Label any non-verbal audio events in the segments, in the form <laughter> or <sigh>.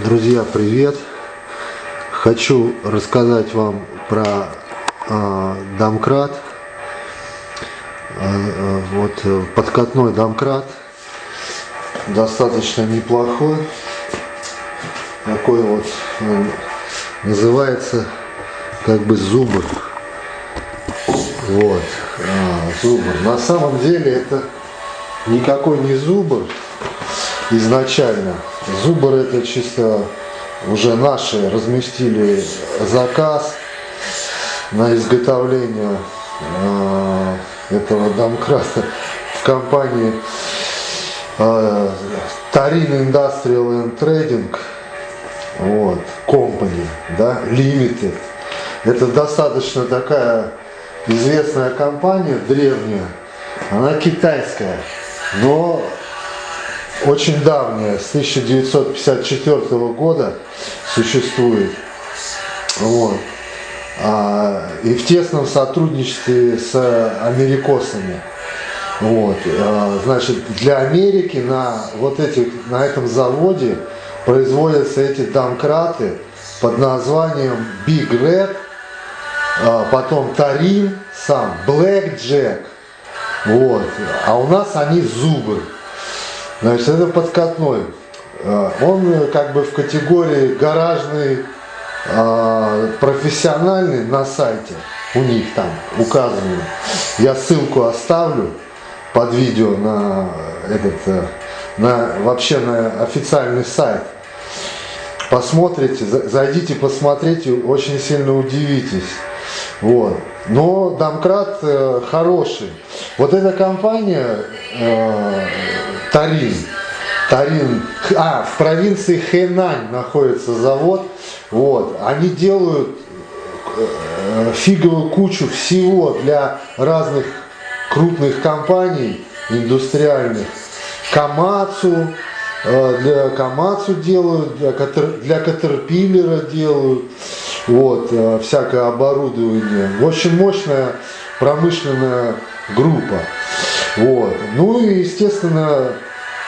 Друзья, привет! Хочу рассказать вам про э, домкрат. Э, вот э, подкатной домкрат. Достаточно неплохой. Такой вот э, называется как бы зубр. Вот, а, зубр. На самом деле это никакой не зубр изначально. Зубр это чисто уже наши разместили заказ на изготовление э, этого домкрата в компании э, Tarin Industrial and Trading вот, Company, да, Limited. Это достаточно такая известная компания, древняя, она китайская, но очень давняя, с 1954 года существует. Вот. А, и в тесном сотрудничестве с америкосами. Вот. А, значит, для Америки на, вот этих, на этом заводе производятся эти домкраты под названием Big Red, а, потом Тарин сам, Black Jack. Вот. А у нас они зубы. Значит, это подкатной. Э, он э, как бы в категории гаражный, э, профессиональный на сайте. У них там указано. Я ссылку оставлю под видео на этот, на, вообще на официальный сайт. Посмотрите, зайдите, посмотрите, очень сильно удивитесь. Вот. Но домкрат э, хороший. Вот эта компания э, Тарин, Тарин, а, в провинции Хэнань находится завод. Вот. Они делают э, фиговую кучу всего для разных крупных компаний индустриальных. Камацу, э, для Камацу делают, для, Катер, Катерпиллера делают вот, э, всякое оборудование. Очень мощная промышленная группа. Вот. Ну и, естественно,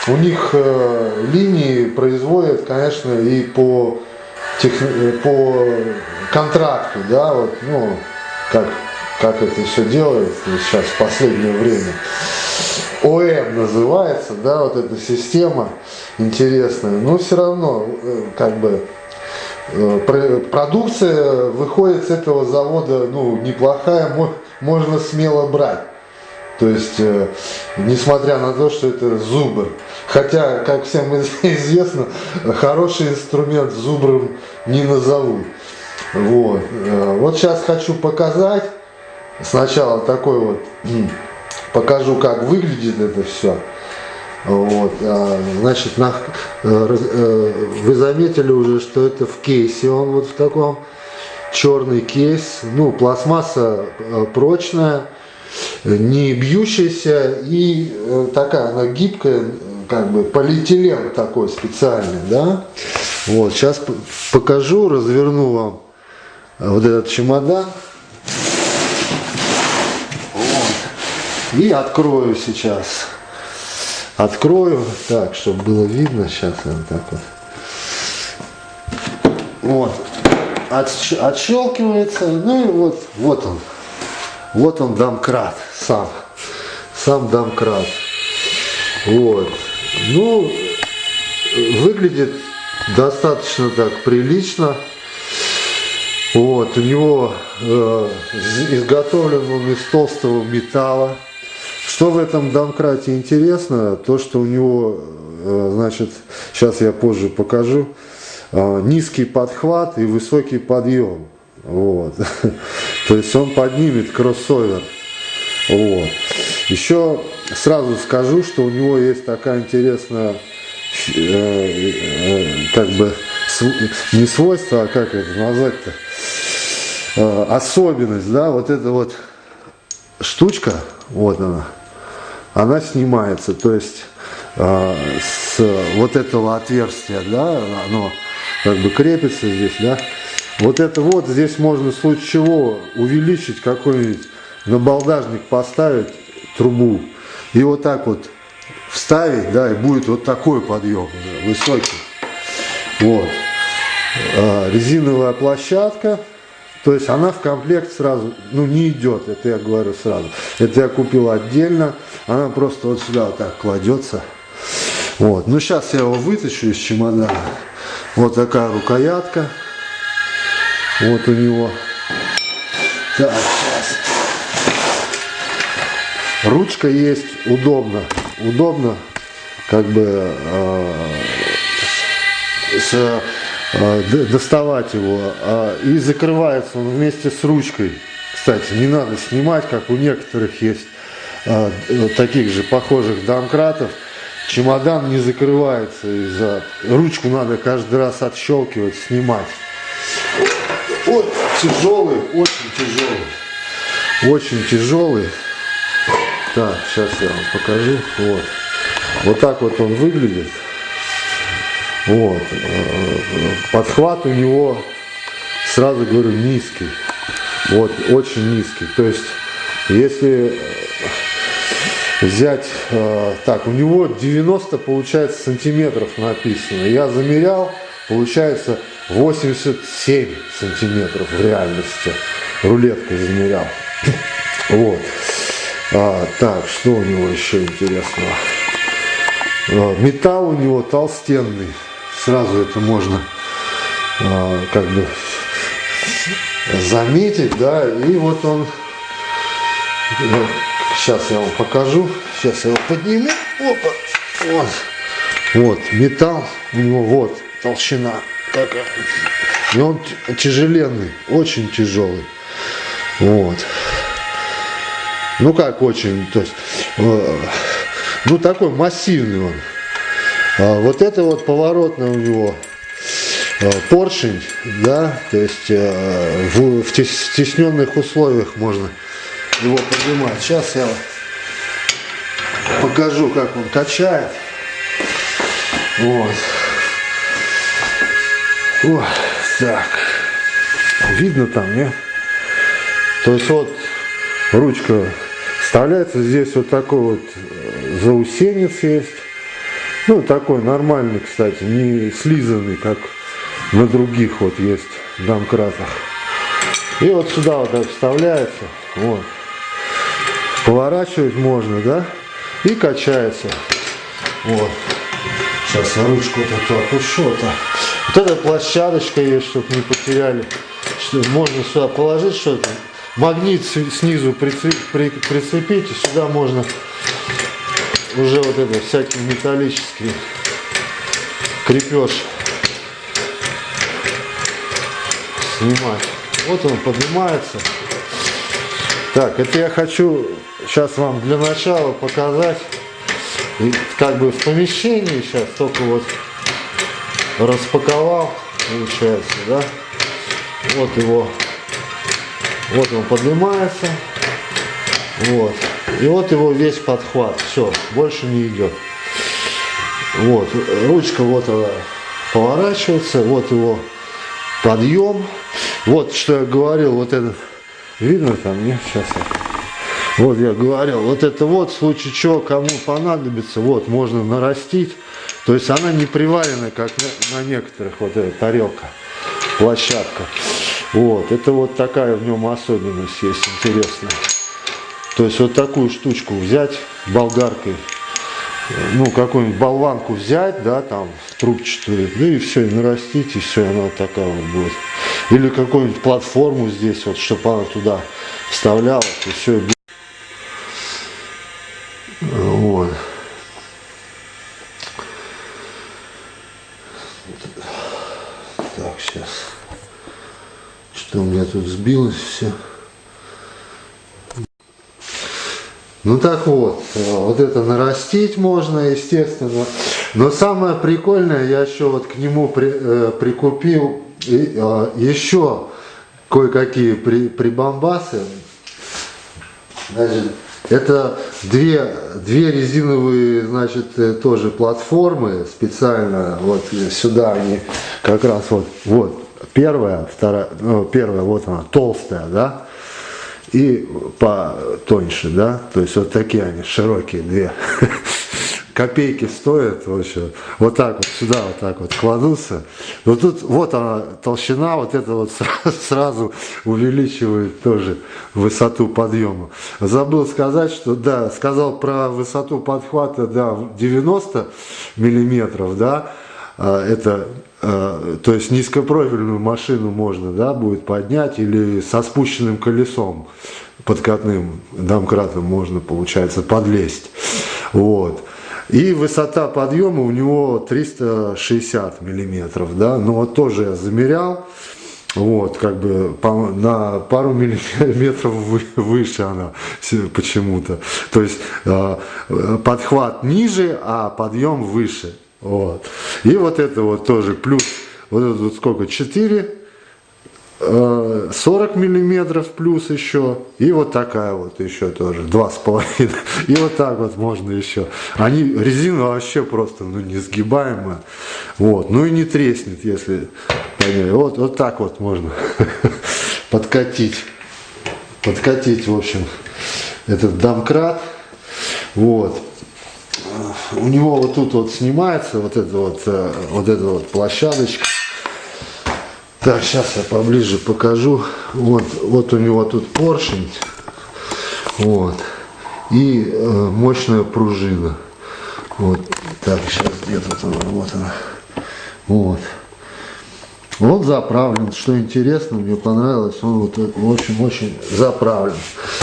у них э, линии производят, конечно, и по, тех, по контракту, да, вот, ну, как, как это все делается сейчас в последнее время. ОМ называется, да, вот эта система интересная, но все равно, э, как бы, Э, продукция выходит с этого завода ну, неплохая, можно смело брать. То есть, э, несмотря на то, что это зубр. Хотя, как всем известно, хороший инструмент зубром не назовут. Вот. Э, вот сейчас хочу показать. Сначала такой вот, покажу, как выглядит это все. Вот, а, значит, на, э, э, вы заметили уже, что это в кейсе, он вот в таком черный кейс, ну, пластмасса прочная, не бьющаяся и такая, она гибкая, как бы полиэтилен такой специальный, да. Вот, сейчас покажу, разверну вам вот этот чемодан. Вот. И открою сейчас. Открою, так, чтобы было видно, сейчас вот так вот. Вот, Отщ отщелкивается, ну и вот, вот он, вот он домкрат сам, сам домкрат. Вот, ну, выглядит достаточно так прилично. Вот, у него э, изготовлен он из толстого металла. Что в этом домкрате интересно, то что у него, э, значит, сейчас я позже покажу, э, низкий подхват и высокий подъем. Вот. <laughs> То есть он поднимет кроссовер. Вот. Еще сразу скажу, что у него есть такая интересная, э, как бы, не свойство, а как это назвать-то, особенность, да, вот эта вот штучка, вот она, она снимается, то есть э, с вот этого отверстия, да, оно как бы крепится здесь, да, вот это вот здесь можно в случае чего увеличить какой-нибудь набалдажник поставить трубу и вот так вот вставить, да, и будет вот такой подъем высокий. Вот. А, резиновая площадка. То есть она в комплект сразу, ну не идет, это я говорю сразу. Это я купил отдельно, она просто вот сюда вот так кладется. Вот, ну сейчас я его вытащу из чемодана. Вот такая рукоятка. Вот у него. Так. Ручка есть, удобно. Удобно, как бы э, с а, доставать его. А, и закрывается он вместе с ручкой. Кстати, не надо снимать, как у некоторых есть а, таких же похожих домкратов. Чемодан не закрывается из-за... Ручку надо каждый раз отщелкивать, снимать. Вот тяжелый, очень тяжелый. Очень тяжелый. Так, сейчас я вам покажу. Вот. Вот так вот он выглядит. Вот. Подхват у него, сразу говорю, низкий. Вот, очень низкий. То есть, если взять, э, так, у него 90, получается, сантиметров написано. Я замерял, получается 87 сантиметров в реальности. Рулеткой замерял. <laughs> Вот. А, так, что у него еще интересного? А, металл у него толстенный. Сразу это можно э, как бы заметить, да, и вот он, ну, сейчас я вам покажу, сейчас я его подниму, опа, вот, вот, металл у него, вот, толщина такая, и он тяжеленный, очень тяжелый, вот, ну как очень, то есть, э, ну такой массивный он, а вот это вот поворотный у него а, поршень, да, то есть а, в, в стесненных условиях можно его поднимать. Сейчас я покажу, как он качает. Вот. О, так. Видно там, не? То есть вот ручка вставляется, здесь вот такой вот э, заусенец есть. Ну, такой нормальный, кстати, не слизанный, как на других вот есть домкратах. И вот сюда вот так вставляется, вот. Поворачивать можно, да? И качается. Вот. Сейчас я ручку вот эту опущу. Вот, вот эта площадочка есть, чтобы не потеряли. Что можно сюда положить что-то. Магнит снизу прицепить, и сюда можно уже вот это всякий металлический крепеж снимать. Вот он поднимается. Так, это я хочу сейчас вам для начала показать, как бы в помещении сейчас только вот распаковал, получается, да. Вот его, вот он поднимается, вот. И вот его весь подхват. Все, больше не идет. Вот, ручка вот она поворачивается, вот его подъем. Вот что я говорил, вот этот, видно там, нет, сейчас. Вот я говорил, вот это вот, в случае чего, кому понадобится, вот, можно нарастить. То есть она не приварена, как на, на некоторых, вот эта тарелка, площадка. Вот, это вот такая в нем особенность есть интересная. То есть вот такую штучку взять болгаркой, ну какую-нибудь болванку взять, да, там трубчатую, ну и все, и нарастить, и все, она такая вот будет. Или какую-нибудь платформу здесь, вот, чтобы она туда вставлялась, и все. Вот. Так, сейчас. Что у меня тут сбилось все. Ну так вот, э, вот это нарастить можно, естественно. Но самое прикольное, я еще вот к нему при, э, прикупил и, э, еще кое-какие при, прибамбасы. Значит, это две, две резиновые, значит, э, тоже платформы специально, вот сюда они как раз вот, вот, первая, вторая, ну, первая, вот она, толстая, да, и потоньше, да, то есть вот такие они, широкие две. <laughs> копейки стоят вообще. Вот так вот сюда вот так вот кладутся. Но тут вот она толщина, вот это вот <laughs> сразу увеличивает тоже высоту подъема. Забыл сказать, что да, сказал про высоту подхвата, да, 90 миллиметров, да, а, это то есть низкопрофильную машину можно да, будет поднять или со спущенным колесом подкатным домкратом можно, получается, подлезть. Вот. И высота подъема у него 360 миллиметров, да, но вот тоже я замерял, вот, как бы на пару <laughs> миллиметров выше она почему-то. То есть э, подхват ниже, а подъем выше. Вот. И вот это вот тоже плюс, вот это вот сколько, 4 40 миллиметров плюс еще и вот такая вот еще тоже два с половиной. <laughs> И вот так вот можно еще. Они резина вообще просто ну несгибаемая. Вот. Ну и не треснет если вот вот так вот можно <laughs> подкатить. Подкатить в общем этот домкрат. Вот у него вот тут вот снимается вот эта вот э, вот эта вот площадочка так, сейчас я поближе покажу. Вот, вот у него тут поршень. Вот. И э, мощная пружина. Вот. Так, сейчас где-то она, вот она. Вот. Он заправлен, что интересно, мне понравилось, он вот очень-очень заправлен.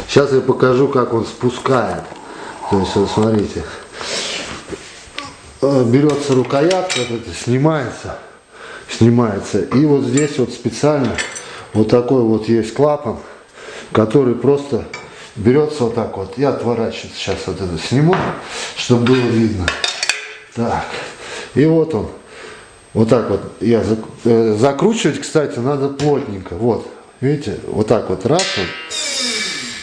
Сейчас я покажу, как он спускает. То есть, вот смотрите, берется рукоятка, вот снимается, снимается. И вот здесь вот специально вот такой вот есть клапан, который просто берется вот так вот и отворачивается. Сейчас вот это сниму, чтобы было видно. Так, и вот он. Вот так вот я э, закручивать, кстати, надо плотненько. Вот, видите, вот так вот раз он,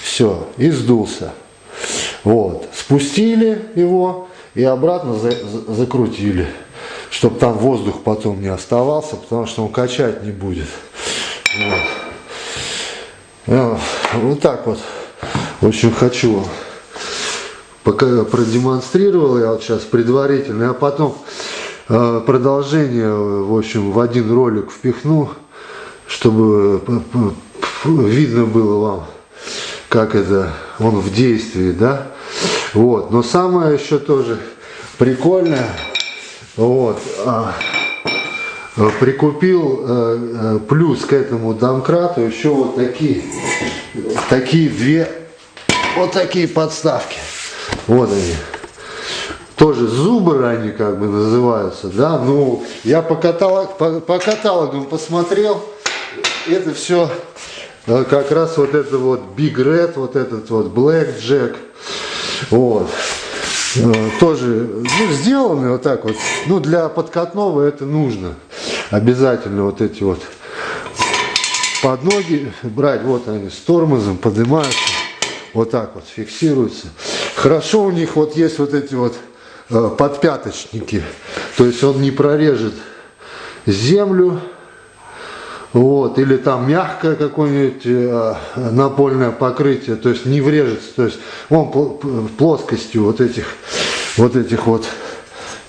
все, и сдулся. Вот, спустили его и обратно за, за, закрутили чтобы там воздух потом не оставался, потому что он качать не будет. Вот, ну, вот так вот. Общем, хочу пока продемонстрировал я вот сейчас предварительно, а потом э, продолжение, в общем, в один ролик впихну, чтобы видно было вам, как это он в действии, да. Вот, но самое еще тоже прикольное, вот. А, прикупил э, э, плюс к этому домкрату еще вот такие, такие две, вот такие подставки. Вот они. Тоже зубры они как бы называются, да. Ну, я по, каталог, по, по каталогам посмотрел, это все э, как раз вот это вот Big Red, вот этот вот Black Jack. Вот. Э, тоже ну, сделаны вот так вот. Ну, для подкатного это нужно. Обязательно вот эти вот под ноги брать. Вот они с тормозом поднимаются. Вот так вот фиксируются. Хорошо у них вот есть вот эти вот э, подпяточники. То есть он не прорежет землю вот, или там мягкое какое-нибудь э, напольное покрытие, то есть не врежется, то есть он плоскостью вот этих вот этих вот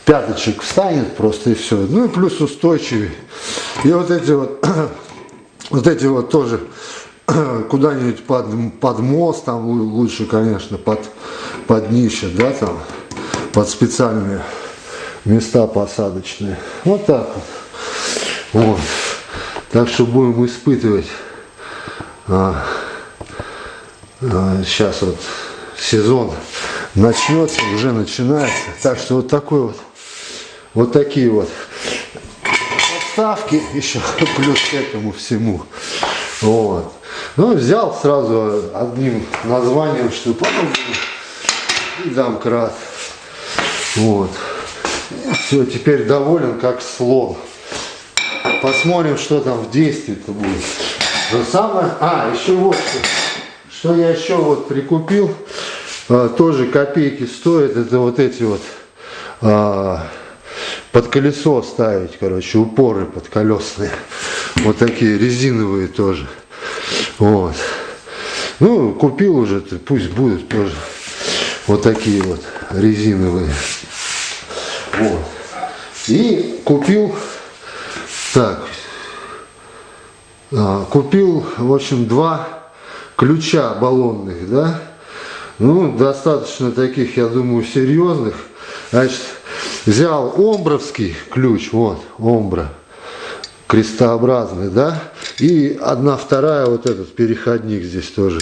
пяточек встанет просто и все. Ну и плюс устойчивый. И вот эти вот, <clears throat> вот эти вот тоже <clears throat> куда-нибудь под, под мост, там лучше, конечно, под, под днище, да, там, под специальные места посадочные. Вот так вот. вот. Так что будем испытывать. А, а, сейчас вот сезон начнется, уже начинается. Так что вот такой вот, вот такие вот подставки еще <laughs> плюс к этому всему. Вот. Ну, взял сразу одним названием, что потом и домкрат. Вот. Все, теперь доволен как слон. Посмотрим, что там в действии-то будет. Но самое... А, еще вот что. Я еще вот прикупил. А, тоже копейки стоит. Это вот эти вот... А, под колесо ставить, короче, упоры подколесные. Вот такие резиновые тоже. Вот. Ну, купил уже, пусть будут тоже вот такие вот резиновые. Вот. И купил, так, а, купил, в общем, два ключа баллонных, да, ну, достаточно таких, я думаю, серьезных. Значит, взял омбровский ключ, вот, омбра, крестообразный, да, и одна вторая, вот этот переходник здесь тоже,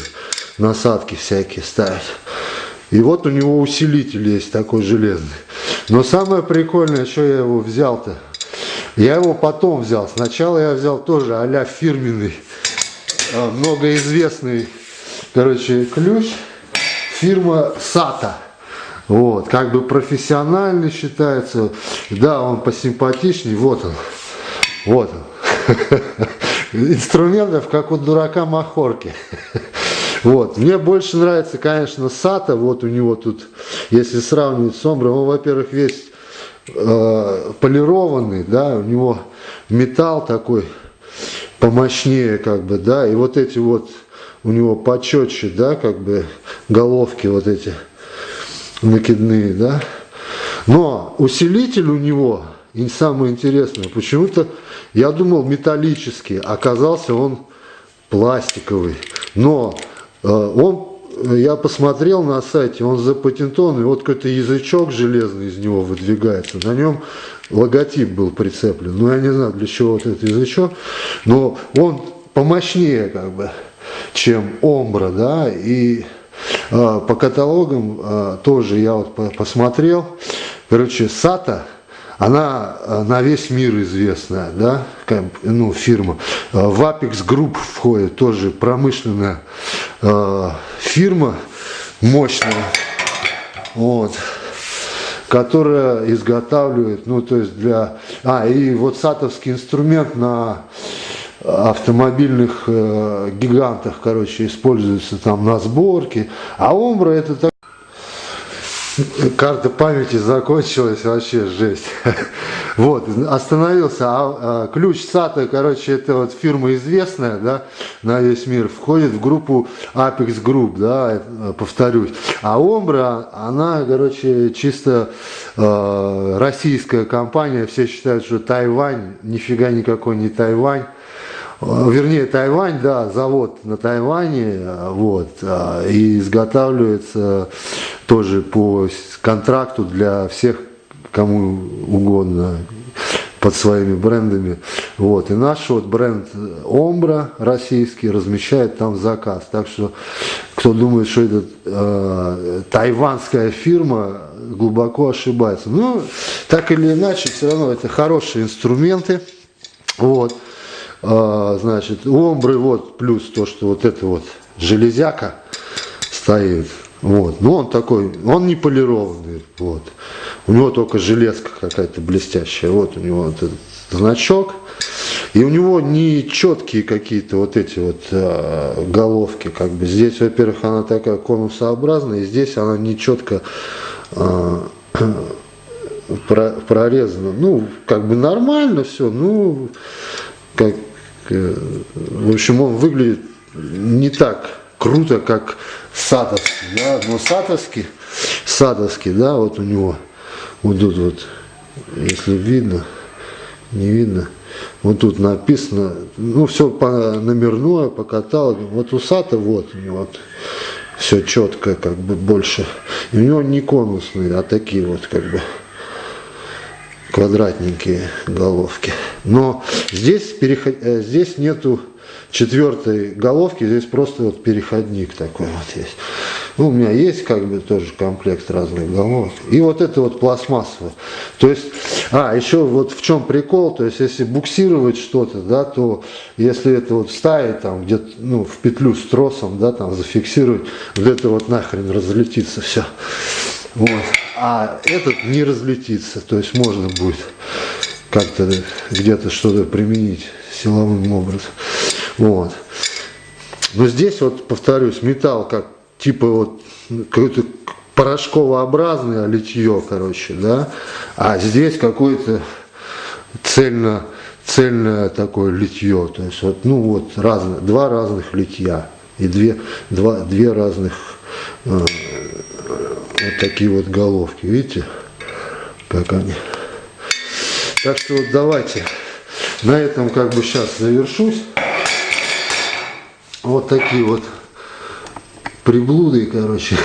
насадки всякие ставят. И вот у него усилитель есть такой железный. Но самое прикольное, что я его взял-то, я его потом взял. Сначала я взял тоже а фирменный, а, многоизвестный, короче, ключ. Фирма Сата. Вот, как бы профессиональный считается. Да, он посимпатичней. Вот он. Вот он. <laughs> Инструментов, как у дурака махорки. <laughs> Вот. Мне больше нравится, конечно, Сата. Вот у него тут, если сравнивать с Омбром, он, во-первых, весь э, полированный, да, у него металл такой помощнее, как бы, да, и вот эти вот у него почетче, да, как бы головки вот эти накидные, да. Но усилитель у него, и самое интересное, почему-то я думал металлический, оказался он пластиковый. Но э, он я посмотрел на сайте, он запатентованный, вот какой-то язычок железный из него выдвигается, на нем логотип был прицеплен. Ну, я не знаю, для чего вот этот язычок, но он помощнее, как бы, чем Омбра, да, и э, по каталогам э, тоже я вот по посмотрел, короче, Сата, она э, на весь мир известная, да, ну, фирма. Э, в Apex Group входит тоже промышленная э, фирма, мощная, вот, которая изготавливает, ну, то есть для... А, и вот сатовский инструмент на автомобильных э, гигантах, короче, используется там на сборке, а Омбра это так Карта памяти закончилась, вообще жесть. <laughs> Вот, остановился. А, а ключ SATA, короче, это вот фирма известная, да, на весь мир, входит в группу Apex Group, да, повторюсь. А Ombra, она, короче, чисто э, российская компания, все считают, что Тайвань, нифига никакой не Тайвань. Э, вернее Тайвань, да, завод на Тайване, э, вот, э, и изготавливается тоже по контракту для всех, кому угодно, под своими брендами. Вот. И наш вот бренд Омбра российский размещает там заказ. Так что, кто думает, что это э, тайванская фирма, глубоко ошибается. Ну, так или иначе, все равно это хорошие инструменты. Вот. А, значит, у омбры вот плюс то, что вот это вот железяка стоит. Вот. Но он такой, он не полированный. Вот. У него только железка какая-то блестящая. Вот у него вот этот значок. И у него не четкие какие-то вот эти вот э, головки. Как бы здесь, во-первых, она такая конусообразная, и здесь она не четко э, прорезана. Ну, как бы нормально все. Ну, как, э, в общем, он выглядит не так круто, как садовский, да, но садовский, садовский, да, вот у него, вот тут вот, если видно, не видно, вот тут написано, ну, все по номерное, по каталогу, вот у Сата вот у него вот, все четко, как бы больше, и у него не конусные, а такие вот, как бы, квадратненькие головки. Но здесь, переход... Э, здесь нету четвертой головки, здесь просто вот переходник такой вот есть. Ну, у меня есть как бы тоже комплект разных головок. И вот это вот пластмассовое. То есть, а, еще вот в чем прикол, то есть, если буксировать что-то, да, то если это вот ставить там где-то, ну, в петлю с тросом, да, там зафиксировать, вот это вот нахрен разлетится все. Вот. А этот не разлетится, то есть можно будет как-то где-то что-то применить силовым образом. Вот. Но здесь вот, повторюсь, металл как типа вот какой-то порошковообразное литье, короче, да, а здесь какое-то цельно, цельное такое литье, то есть вот, ну вот, разные, два разных литья и две, два, две разных э, вот такие вот головки, видите, как они. Так что вот давайте на этом как бы сейчас завершусь. Вот такие вот приблуды, короче,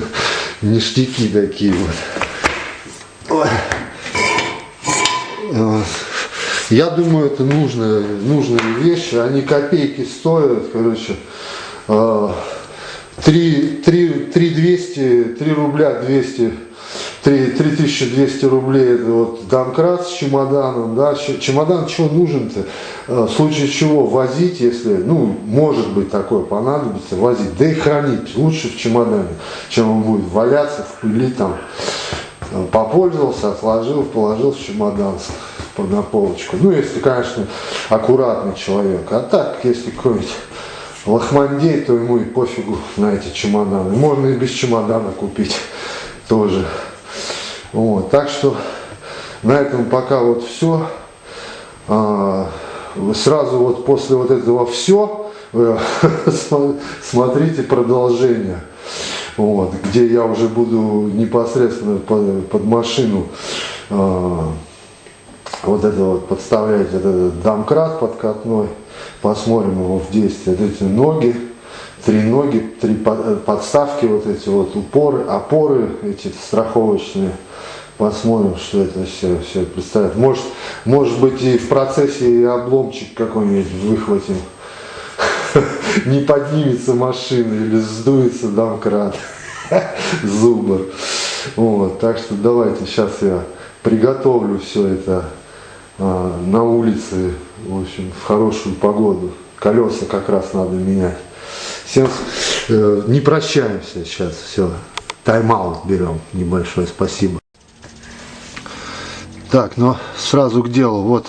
<laughs> ништяки такие вот. Я думаю, это нужные, нужные вещи, они копейки стоят, короче. 3, 3, 3 200, 3 рубля 200 3, 3200 рублей это вот домкрат с чемоданом, да, чемодан чего нужен-то, в случае чего возить, если, ну, может быть такое понадобится, возить, да и хранить лучше в чемодане, чем он будет валяться в пыли там, попользовался, отложил, положил в чемодан на полочку, ну, если, конечно, аккуратный человек, а так, если какой-нибудь лохмандей, то ему и пофигу на эти чемоданы, можно и без чемодана купить тоже. Вот, так что на этом пока вот все. А, сразу вот после вот этого все <laughs> смотрите продолжение. Вот, где я уже буду непосредственно под, под машину а, вот это вот подставлять этот домкрат подкатной. Посмотрим его в действии. Вот эти ноги три ноги, три подставки, вот эти вот упоры, опоры эти страховочные. Посмотрим, что это все, все представляет. Может, может быть и в процессе и обломчик какой-нибудь выхватим. <laughs> Не поднимется машина или сдуется домкрат. <laughs> Зубр. Вот, так что давайте сейчас я приготовлю все это а, на улице, в общем, в хорошую погоду. Колеса как раз надо менять. Всем э, не прощаемся сейчас, все. Тайм-аут берем небольшой, спасибо. Так, ну сразу к делу. Вот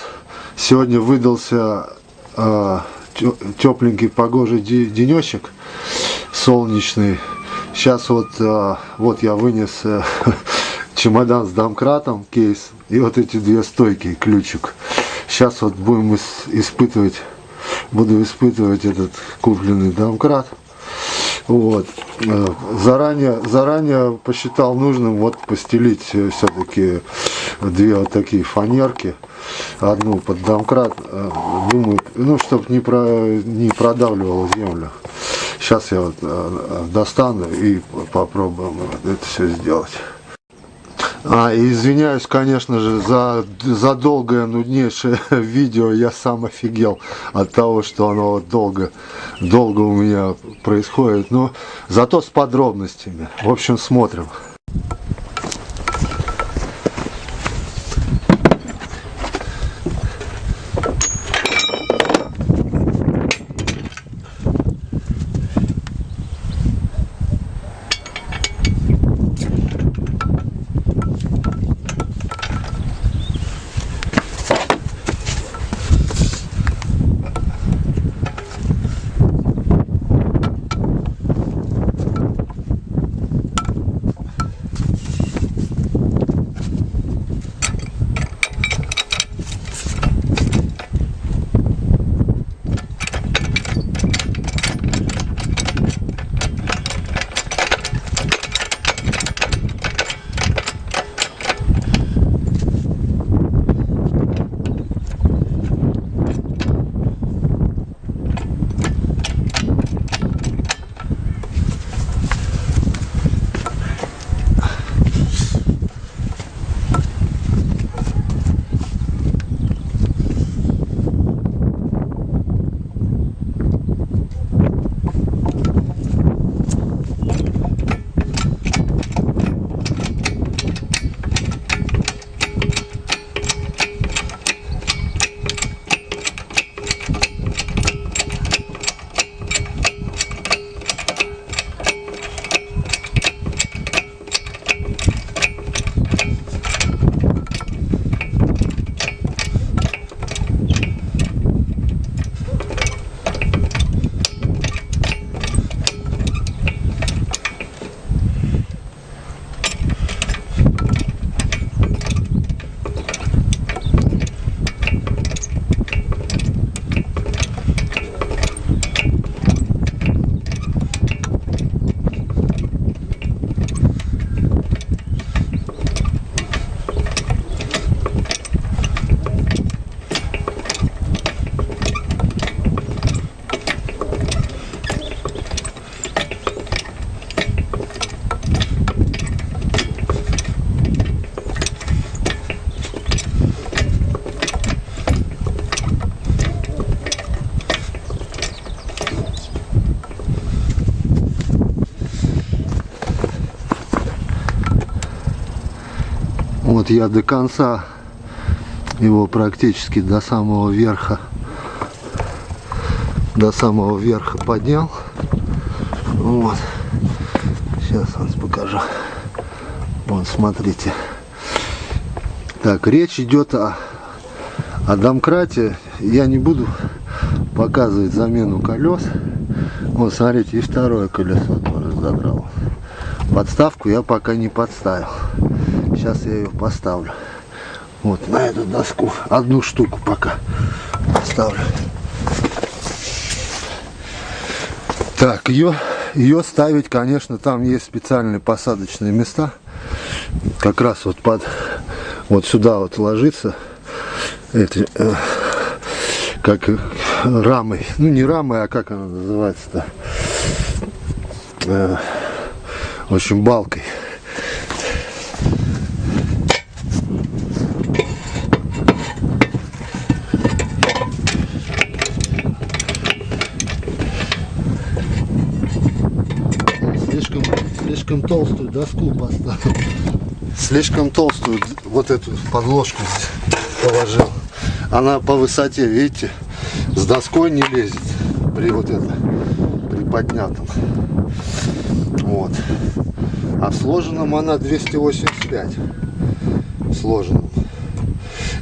сегодня выдался э, тепленький погожий денечек, солнечный. Сейчас вот, э, вот я вынес э, <laughs> чемодан с домкратом, кейс, и вот эти две стойки, ключик. Сейчас вот будем испытывать, буду испытывать этот купленный домкрат. Вот. Э, заранее, заранее посчитал нужным вот постелить все-таки две вот такие фанерки. Одну под домкрат, э, думаю, ну, чтобы не, про, не продавливало землю. Сейчас я вот э, достану и попробуем это все сделать. А, извиняюсь, конечно же, за, за долгое, нуднейшее <laughs> видео. Я сам офигел от того, что оно вот долго, долго у меня происходит. Но зато с подробностями. В общем, смотрим. Я до конца его практически до самого верха до самого верха поднял. Вот. Сейчас вам покажу. Вот смотрите. Так речь идет о, о домкрате. Я не буду показывать замену колес. Вот смотрите и второе колесо тоже задрал подставку я пока не подставил сейчас я ее поставлю. Вот на эту доску. Одну штуку пока поставлю. Так ее ее ставить конечно там есть специальные посадочные места. Как раз вот под вот сюда вот ложится эти э, как рамой ну не рамой а как она называется-то? Э, в общем балкой слишком толстую доску поставил. Слишком толстую вот эту подложку положил. Она по высоте, видите, с доской не лезет при вот этом, при поднятом. Вот. А в сложенном она 285. В сложенном.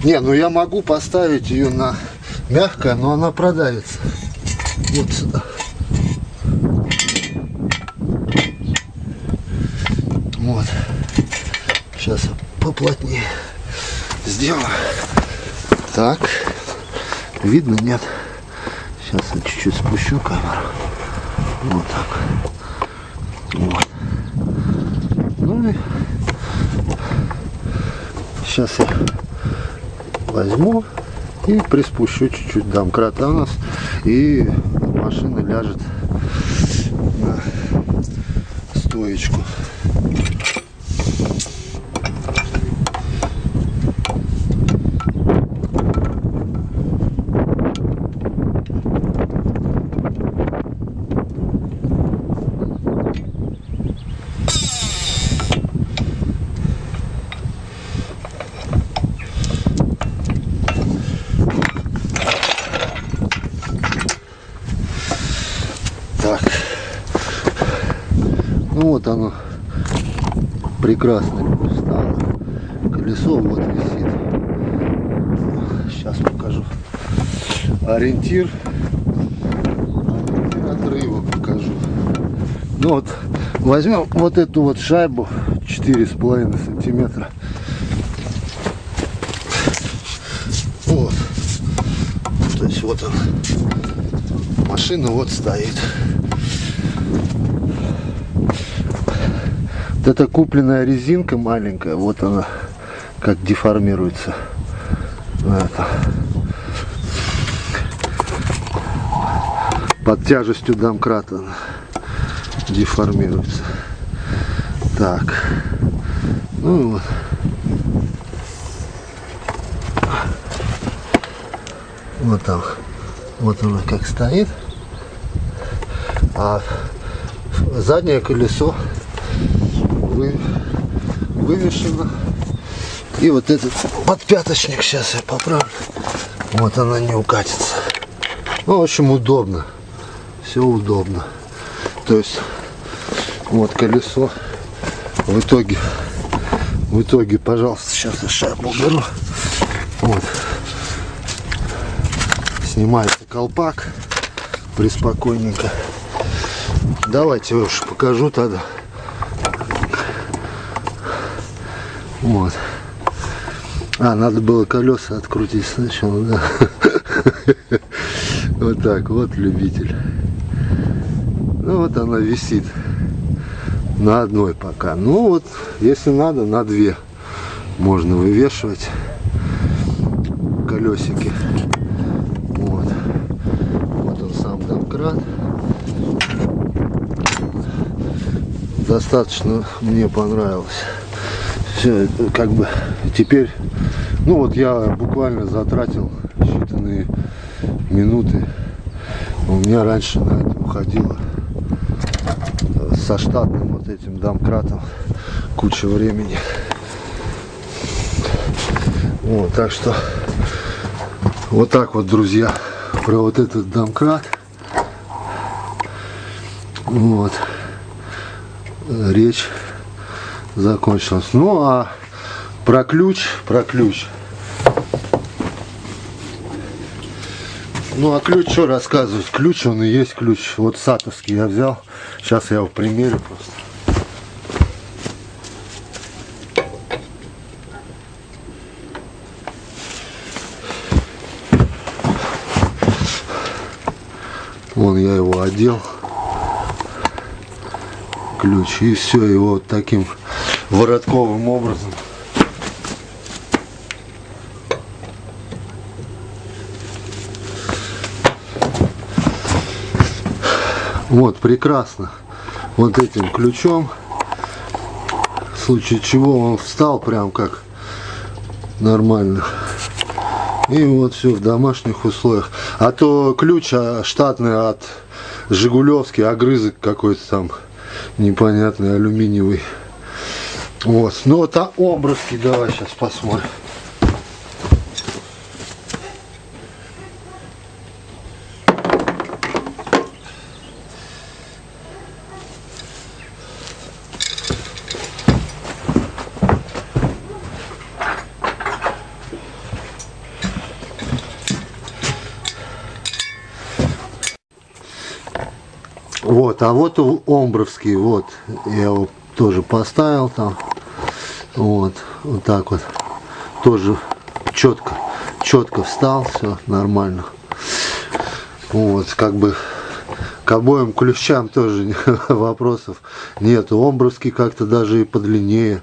Не, ну я могу поставить ее на мягкое, но она продавится. Вот сюда. Вот. Сейчас поплотнее сделаю. Так. Видно, нет? Сейчас я чуть-чуть спущу камеру. Вот так. Вот. Ну и сейчас я возьму и приспущу чуть-чуть домкрата у нас и машина ляжет на стоечку вот оно прекрасно стало. Колесо вот висит. Сейчас покажу. Ориентир. Ориентир отрыва покажу. Ну вот, возьмем вот эту вот шайбу четыре с половиной сантиметра. Вот. То есть вот он. Машина вот стоит. Эта купленная резинка маленькая, вот она как деформируется. Это. Под тяжестью домкрата она деформируется. Так. Ну вот. Вот там. Вот она как стоит. А заднее колесо вы, вывешена. И вот этот подпяточник сейчас я поправлю. Вот она не укатится. Ну, в общем, удобно. Все удобно. То есть, вот колесо. В итоге, в итоге, пожалуйста, сейчас я шайбу уберу. Вот. Снимается колпак. Приспокойненько. Давайте я уж покажу тогда. Вот. А, надо было колеса открутить сначала, да. <laughs> Вот так, вот любитель. Ну вот она висит на одной пока. Ну вот, если надо, на две можно вывешивать колесики. Вот. Вот он сам домкрат. Достаточно мне понравилось как бы теперь ну вот я буквально затратил считанные минуты у меня раньше на это уходило со штатным вот этим домкратом куча времени Вот, так что вот так вот, друзья, про вот этот домкрат. Вот. Речь закончилась. Ну а про ключ, про ключ. Ну а ключ что рассказывать? Ключ он и есть ключ. Вот сатовский я взял. Сейчас я его примерю просто. Вон я его одел. Ключ. И все, его вот таким воротковым образом. Вот, прекрасно. Вот этим ключом. В случае чего он встал прям как нормально. И вот все в домашних условиях. А то ключ а, штатный от Жигулевский, огрызок какой-то там непонятный, алюминиевый. Вот. Ну а образки давай сейчас посмотрим. Вот, а вот Омбровский, вот, я его тоже поставил там, вот, вот так вот, тоже четко, четко встал, все нормально. Вот, как бы к обоим ключам тоже <laughs> вопросов нет. Омбровский как-то даже и подлиннее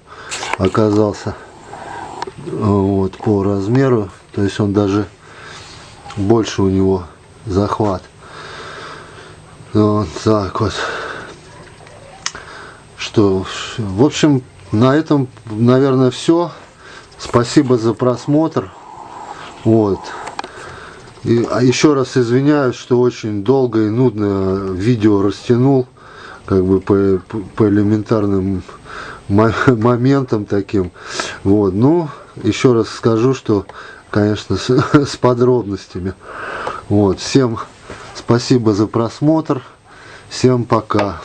оказался вот, по размеру. То есть он даже больше у него захват. Вот так вот. Что, в общем, на этом, наверное, все. Спасибо за просмотр. Вот. И, а еще раз извиняюсь, что очень долго и нудно видео растянул, как бы по, по элементарным моментам таким. Вот. Ну, еще раз скажу, что, конечно, с, <laughs> с подробностями. Вот. Всем Спасибо за просмотр. Всем пока.